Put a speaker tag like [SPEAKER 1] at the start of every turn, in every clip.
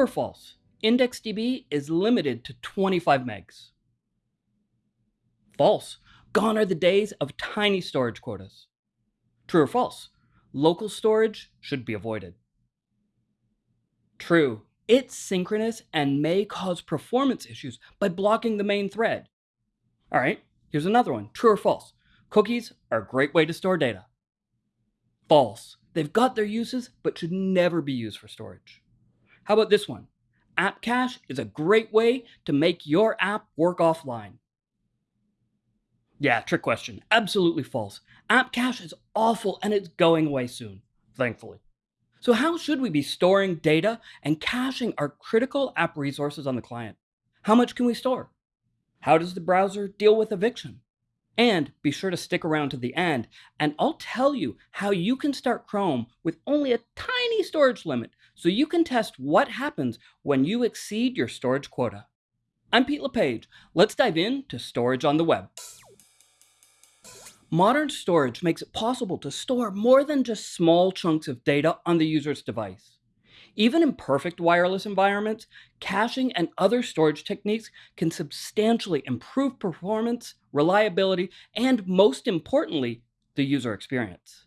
[SPEAKER 1] True or false? IndexedDB is limited to 25 megs. False. Gone are the days of tiny storage quotas. True or false? Local storage should be avoided. True. It's synchronous and may cause performance issues by blocking the main thread. All right, here's another one. True or false? Cookies are a great way to store data. False. They've got their uses, but should never be used for storage. How about this one? App Cache is a great way to make your app work offline. Yeah, trick question. Absolutely false. App Cache is awful and it's going away soon, thankfully. So how should we be storing data and caching our critical app resources on the client? How much can we store? How does the browser deal with eviction? And be sure to stick around to the end, and I'll tell you how you can start Chrome with only a tiny storage limit so you can test what happens when you exceed your storage quota. I'm Pete LePage. Let's dive into storage on the web. Modern storage makes it possible to store more than just small chunks of data on the user's device. Even in perfect wireless environments, caching and other storage techniques can substantially improve performance, reliability, and most importantly, the user experience.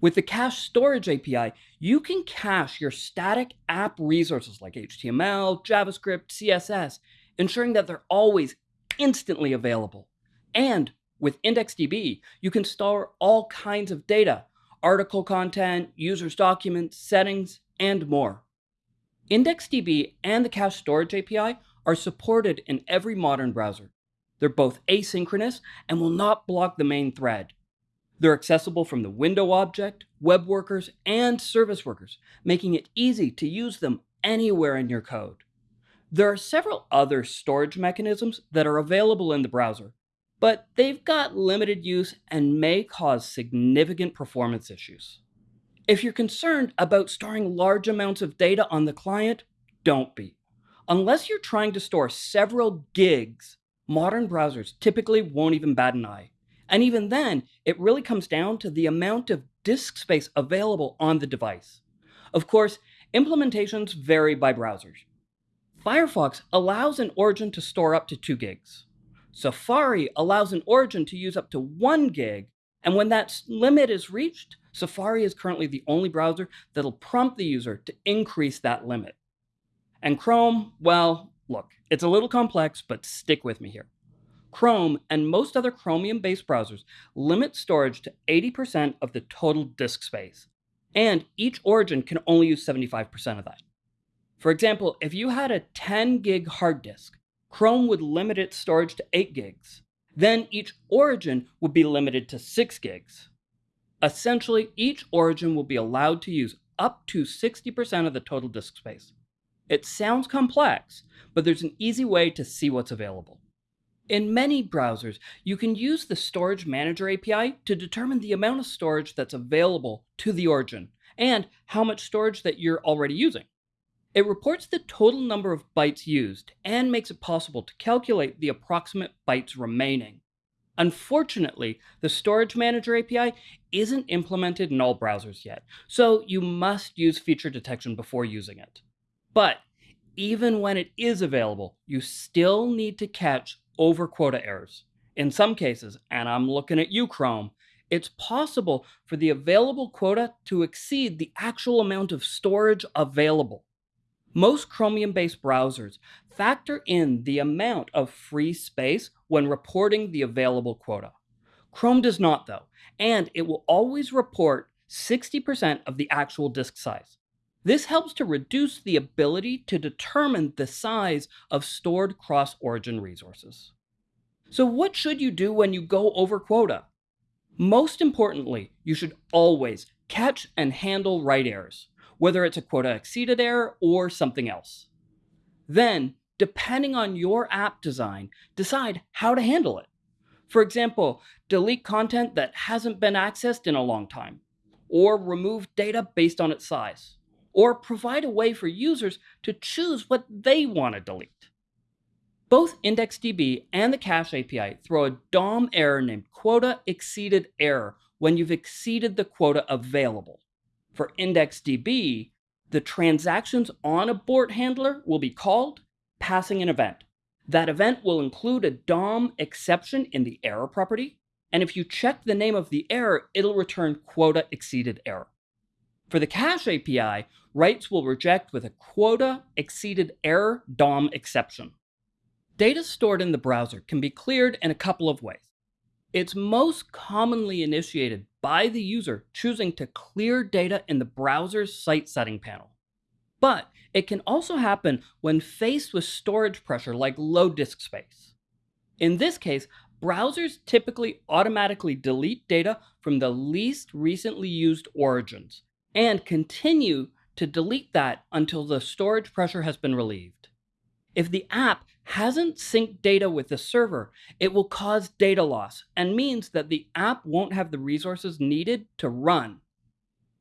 [SPEAKER 1] With the Cache Storage API, you can cache your static app resources like HTML, JavaScript, CSS, ensuring that they're always instantly available. And with IndexedDB, you can store all kinds of data, article content, users' documents, settings, and more. IndexedDB and the Cache Storage API are supported in every modern browser. They're both asynchronous and will not block the main thread. They're accessible from the window object, web workers, and service workers, making it easy to use them anywhere in your code. There are several other storage mechanisms that are available in the browser, but they've got limited use and may cause significant performance issues. If you're concerned about storing large amounts of data on the client, don't be. Unless you're trying to store several gigs, modern browsers typically won't even bat an eye. And even then, it really comes down to the amount of disk space available on the device. Of course, implementations vary by browsers. Firefox allows an origin to store up to 2 gigs. Safari allows an origin to use up to 1 gig, and when that limit is reached, Safari is currently the only browser that'll prompt the user to increase that limit. And Chrome, well, look, it's a little complex, but stick with me here. Chrome and most other Chromium-based browsers limit storage to 80% of the total disk space, and each origin can only use 75% of that. For example, if you had a 10 gig hard disk, Chrome would limit its storage to 8 gigs. Then each origin would be limited to 6 gigs. Essentially, each origin will be allowed to use up to 60% of the total disk space. It sounds complex, but there's an easy way to see what's available. In many browsers, you can use the Storage Manager API to determine the amount of storage that's available to the origin and how much storage that you're already using. It reports the total number of bytes used and makes it possible to calculate the approximate bytes remaining. Unfortunately, the Storage Manager API isn't implemented in all browsers yet, so you must use feature detection before using it. But even when it is available, you still need to catch over quota errors. In some cases, and I'm looking at you, Chrome, it's possible for the available quota to exceed the actual amount of storage available. Most Chromium-based browsers factor in the amount of free space when reporting the available quota. Chrome does not though, and it will always report 60% of the actual disk size. This helps to reduce the ability to determine the size of stored cross-origin resources. So what should you do when you go over quota? Most importantly, you should always catch and handle write errors whether it's a quota exceeded error or something else. Then, depending on your app design, decide how to handle it. For example, delete content that hasn't been accessed in a long time, or remove data based on its size, or provide a way for users to choose what they want to delete. Both IndexedDB and the Cache API throw a DOM error named quota exceeded error when you've exceeded the quota available. For IndexedDB, the transactions onabort handler will be called passing an event. That event will include a DOM exception in the error property, and if you check the name of the error, it'll return quota exceeded error. For the cache API, writes will reject with a quota exceeded error DOM exception. Data stored in the browser can be cleared in a couple of ways. It's most commonly initiated by the user choosing to clear data in the browser's site setting panel. But it can also happen when faced with storage pressure like low disk space. In this case, browsers typically automatically delete data from the least recently used origins and continue to delete that until the storage pressure has been relieved. If the app hasn't synced data with the server, it will cause data loss and means that the app won't have the resources needed to run,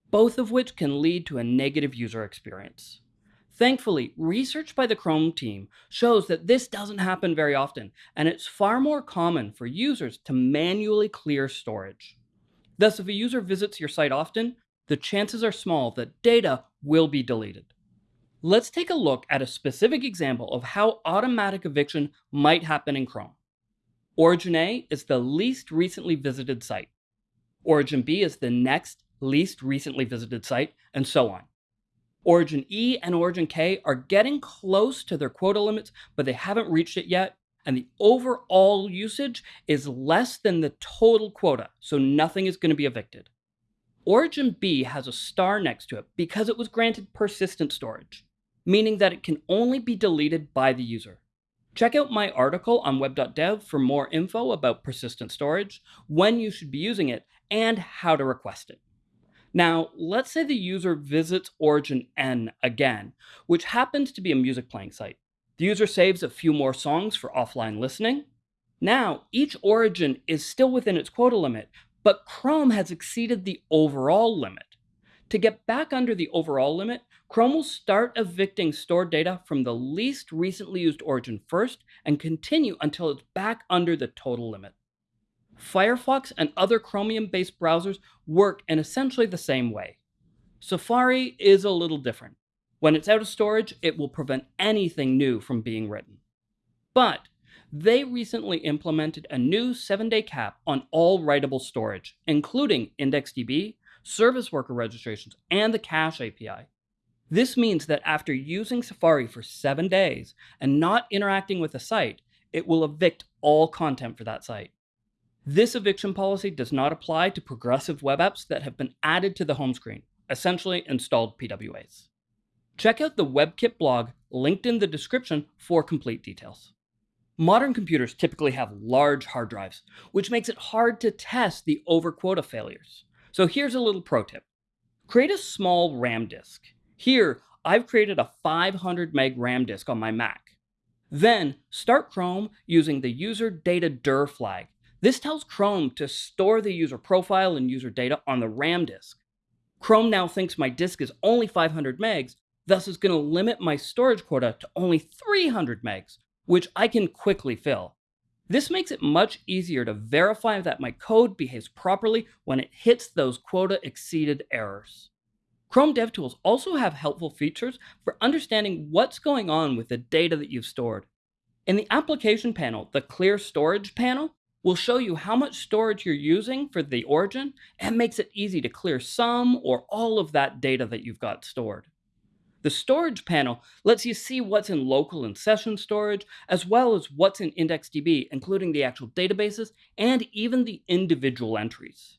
[SPEAKER 1] both of which can lead to a negative user experience. Thankfully, research by the Chrome team shows that this doesn't happen very often, and it's far more common for users to manually clear storage. Thus, if a user visits your site often, the chances are small that data will be deleted. Let's take a look at a specific example of how automatic eviction might happen in Chrome. Origin A is the least recently visited site. Origin B is the next least recently visited site, and so on. Origin E and Origin K are getting close to their quota limits, but they haven't reached it yet, and the overall usage is less than the total quota, so nothing is going to be evicted. Origin B has a star next to it because it was granted persistent storage, meaning that it can only be deleted by the user. Check out my article on web.dev for more info about persistent storage, when you should be using it, and how to request it. Now, let's say the user visits Origin N again, which happens to be a music playing site. The user saves a few more songs for offline listening. Now, each origin is still within its quota limit, but Chrome has exceeded the overall limit. To get back under the overall limit, Chrome will start evicting stored data from the least recently used origin first and continue until it's back under the total limit. Firefox and other Chromium-based browsers work in essentially the same way. Safari is a little different. When it's out of storage, it will prevent anything new from being written. But they recently implemented a new 7-day cap on all writable storage, including IndexedDB, service worker registrations, and the Cache API. This means that after using Safari for 7 days and not interacting with the site, it will evict all content for that site. This eviction policy does not apply to progressive web apps that have been added to the home screen, essentially installed PWAs. Check out the WebKit blog linked in the description for complete details. Modern computers typically have large hard drives, which makes it hard to test the over quota failures. So here's a little pro tip. Create a small RAM disk. Here, I've created a 500 meg RAM disk on my Mac. Then, start Chrome using the user data dir flag this tells Chrome to store the user profile and user data on the RAM disk. Chrome now thinks my disk is only 500 megs, thus is going to limit my storage quota to only 300 megs, which I can quickly fill. This makes it much easier to verify that my code behaves properly when it hits those quota exceeded errors. Chrome DevTools also have helpful features for understanding what's going on with the data that you've stored. In the application panel, the clear storage panel will show you how much storage you're using for the origin and makes it easy to clear some or all of that data that you've got stored. The storage panel lets you see what's in local and session storage, as well as what's in IndexedDB, including the actual databases and even the individual entries.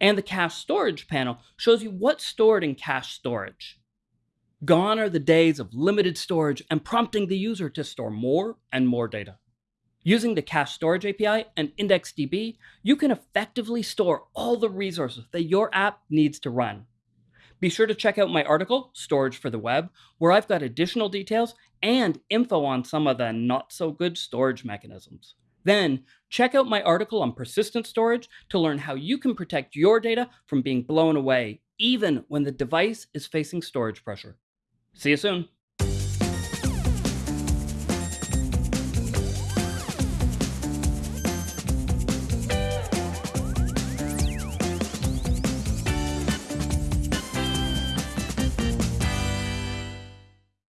[SPEAKER 1] And the cache storage panel shows you what's stored in cache storage. Gone are the days of limited storage and prompting the user to store more and more data. Using the Cache Storage API and IndexedDB, you can effectively store all the resources that your app needs to run. Be sure to check out my article, Storage for the Web, where I've got additional details and info on some of the not so good storage mechanisms. Then, check out my article on persistent storage to learn how you can protect your data from being blown away, even when the device is facing storage pressure. See you soon.